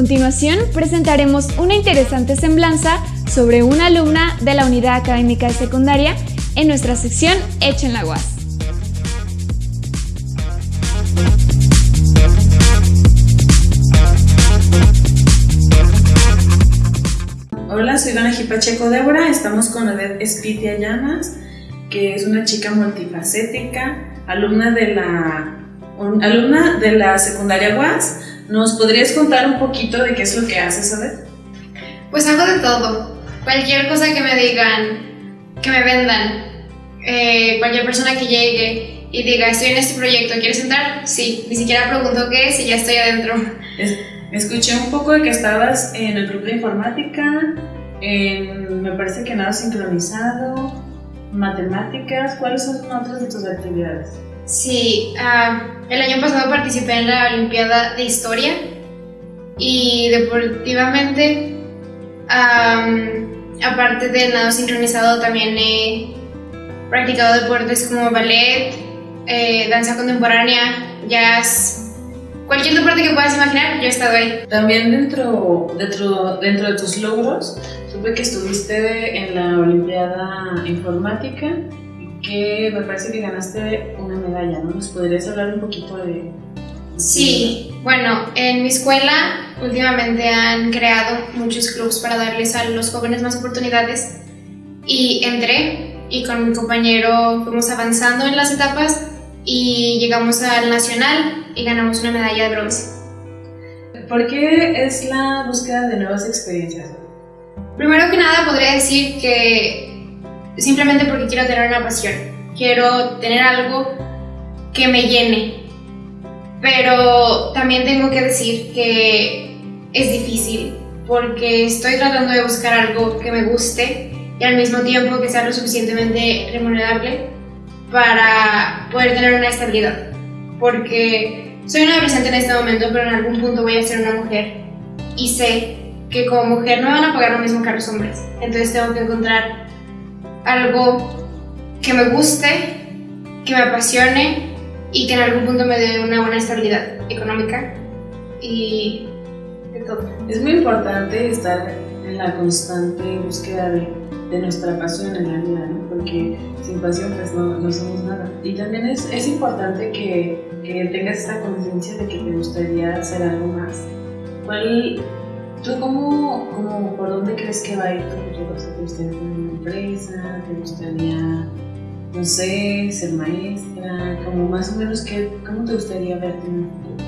continuación presentaremos una interesante semblanza sobre una alumna de la Unidad Académica de Secundaria en nuestra sección Hecho en la UAS. Hola, soy Dana Jipacheco Débora, estamos con Odette Espitia Llamas, que es una chica multifacética, alumna de la, alumna de la secundaria UAS. ¿Nos podrías contar un poquito de qué es lo que haces, Odette? Pues hago de todo. Cualquier cosa que me digan, que me vendan, eh, cualquier persona que llegue y diga, estoy en este proyecto, ¿quieres entrar? Sí, ni siquiera pregunto qué es y ya estoy adentro. escuché un poco de que estabas en el club de informática, me parece que nada sincronizado, matemáticas, ¿cuáles son otras de tus actividades? Sí, el año pasado participé en la Olimpiada de Historia y deportivamente, aparte del nado sincronizado, también he practicado deportes como ballet, eh, danza contemporánea, jazz, cualquier deporte que puedas imaginar, yo he estado ahí. También dentro, dentro, dentro de tus logros, supe que estuviste en la Olimpiada Informática que me parece que ganaste una medalla, ¿no? ¿Nos podrías hablar un poquito de...? Sí, bueno, en mi escuela últimamente han creado muchos clubs para darles a los jóvenes más oportunidades y entré y con mi compañero fuimos avanzando en las etapas y llegamos al nacional y ganamos una medalla de bronce. ¿Por qué es la búsqueda de nuevas experiencias? Primero que nada podría decir que simplemente porque quiero tener una pasión, quiero tener algo que me llene, pero también tengo que decir que es difícil porque estoy tratando de buscar algo que me guste y al mismo tiempo que sea lo suficientemente remunerable para poder tener una estabilidad. Porque soy una adolescente en este momento, pero en algún punto voy a ser una mujer y sé que como mujer no van a pagar lo mismo que los hombres. Entonces tengo que encontrar algo que me guste, que me apasione y que en algún punto me dé una buena estabilidad económica y de todo. Es muy importante estar en la constante búsqueda de de nuestra pasión en la vida, ¿no? porque sin pasión pues no, no somos nada. Y también es, es importante que, que, tengas esta conciencia de que te gustaría hacer algo más. ¿Cuál, ¿Tú cómo, cómo, por dónde crees que va a ir tu futuro? ¿Te gustaría tener una empresa? ¿Te gustaría, no sé, ser maestra? Como más o menos, ¿qué, ¿cómo te gustaría verte en el futuro?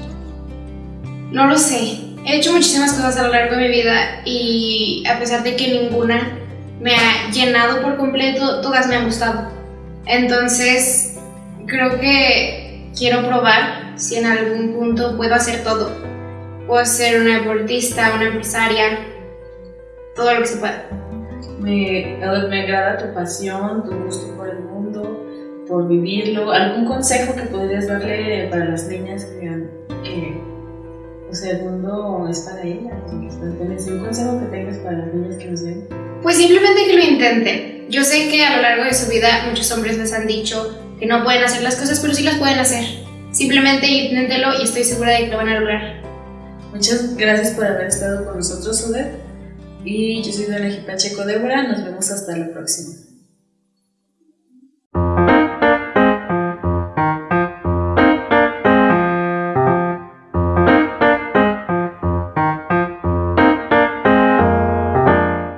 No lo sé. He hecho muchísimas cosas a lo largo de mi vida y a pesar de que ninguna me ha llenado por completo, todas me han gustado. Entonces, creo que quiero probar si en algún punto puedo hacer todo. Puedo ser una deportista, una empresaria, todo lo que se pueda. Me, me agrada tu pasión, tu gusto por el mundo, por vivirlo. ¿Algún consejo que podrías darle para las niñas que, que o sea, el mundo es para ellas? ¿Un consejo que tengas para las niñas que nos ven? Pues simplemente que lo intenten. Yo sé que a lo largo de su vida muchos hombres les han dicho que no pueden hacer las cosas, pero sí las pueden hacer. Simplemente inténtelo y estoy segura de que lo van a lograr. Muchas gracias por haber estado con nosotros, Oder. Y yo soy Dana Pacheco Débora. Nos vemos hasta la próxima.